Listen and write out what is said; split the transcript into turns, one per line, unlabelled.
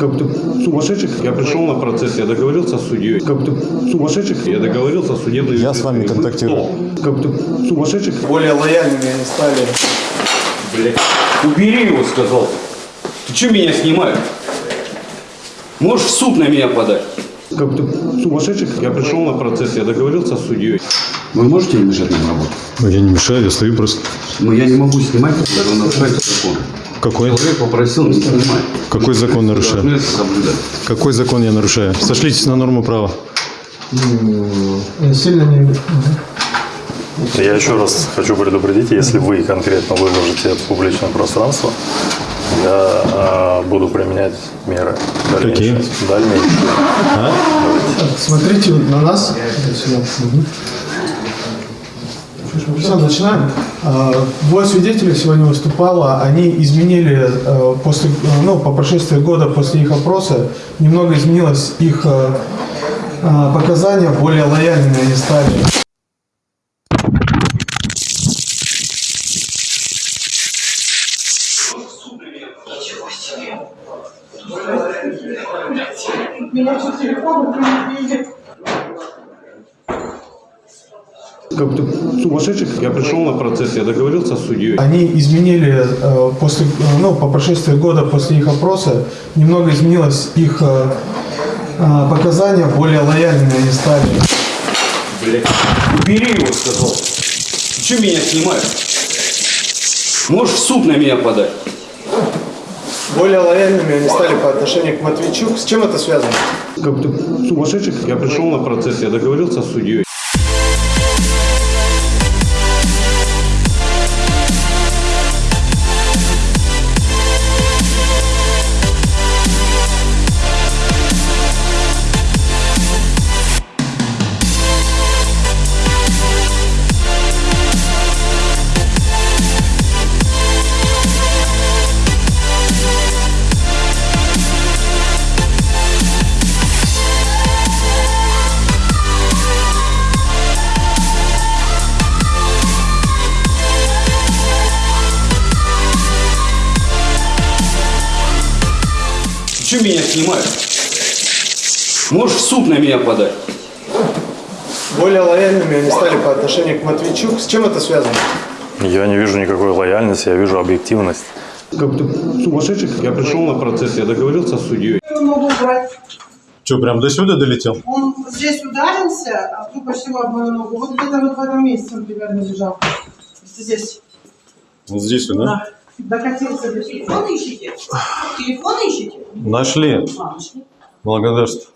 Как ты сумасшедший? Я пришел на процесс, я договорился с судьей. Как ты сумасшедший? Я договорился с судебной
Я с вами контактирую.
кто? Как ты сумасшедший?
Более лояльными они стали.
Блядь. Убери его, сказал. Ты что меня снимаешь? Можешь в суд на меня подать. Как ты сумасшедший? Я пришел на процесс, я договорился с судьей. Вы можете не мешать нам работать?
Я не мешаю, я стою просто.
Ну, я не могу снимать, когда вы нарушаете закон.
Какой?
Человек попросил не снимать.
Какой закон нарушаю? Какой закон я нарушаю? Сошлитесь на норму права.
Сильно не...
Я еще раз хочу предупредить, если вы конкретно выложите это в публичное пространство, я а, буду применять меры дальнейшие.
Какие?
Дальнейшие.
Смотрите вот на нас. Мгм. Все, начинаем. А, Двое свидетелей сегодня выступало. Они изменили э, после, ну, по прошествии года после их опроса, немного изменилось их показания, более лояльными они стали.
Как ты сумасшедший? Я пришел на процесс, я договорился с судьей.
Они изменили э, после, э, ну, по прошествии года после их опроса, немного изменилось их э, показания, более лояльными они стали.
Блядь. Убери его, сказал. Ты что меня снимаешь? Можешь в суд на меня подать.
Более лояльными они стали по отношению к Матвейчук. С чем это связано?
Как ты сумасшедший? Я пришел на процесс, я договорился с судьей. Что меня снимаешь? Можешь в суд на меня подать.
Более лояльными они стали по отношению к Матвейчук. С чем это связано?
Я не вижу никакой лояльности, я вижу объективность.
Как ты сумасшедший? Я пришел на процесс, я договорился с судьей.
его ногу убрать.
Что, прям до сюда долетел?
Он здесь ударился, а тут почти об мою ногу. Вот где-то вот в этом месте он примерно лежал. Здесь.
Вот здесь, да?
Да. Докатился до телефона ищите? Телефон ищите?
Нашли.
А, нашли.
Благодарствую.